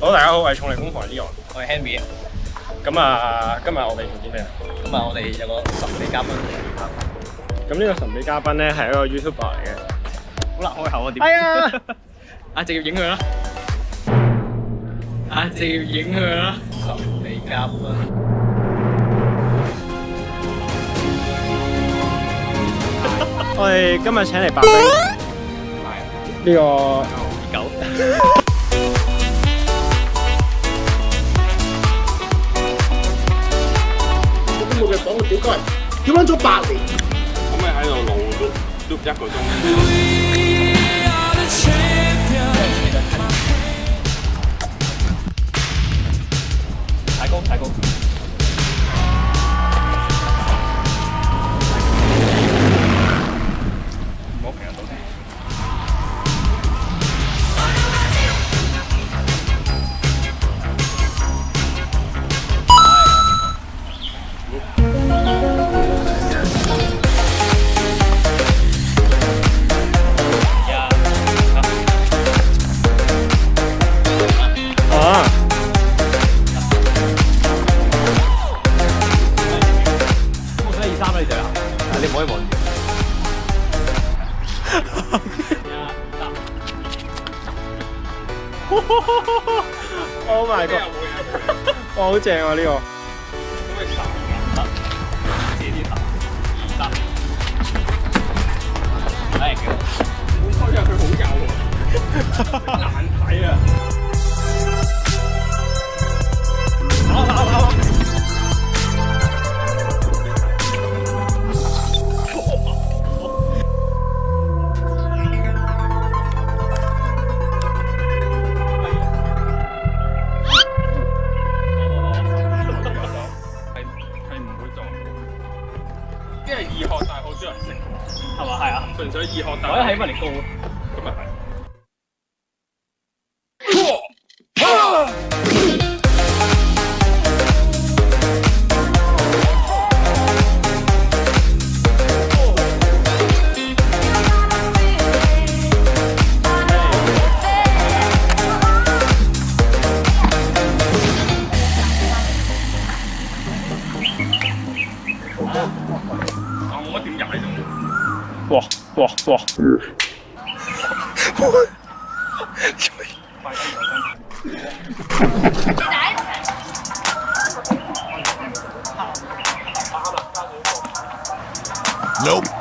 好，大家好，我系重力工房 Leon，我系 Henry。咁啊，今日我哋做啲咩啊？今日我哋有个神秘嘉宾。咁呢个神秘嘉宾咧系一个 YouTube r 嚟嘅，好难开口啊，点？系啊，啊，直接影佢啦，啊，直接影佢啦。神秘嘉宾。我哋今日请嚟白冰，系呢个二九。好貴，要揾咗八年。可以喺度勞碌碌一個鐘。Oh my god！哇，好正啊呢個。難睇啊！係嘛？係啊。純粹易學但我覺得係因為你高咯。咁啊係。不不不。不。Nope.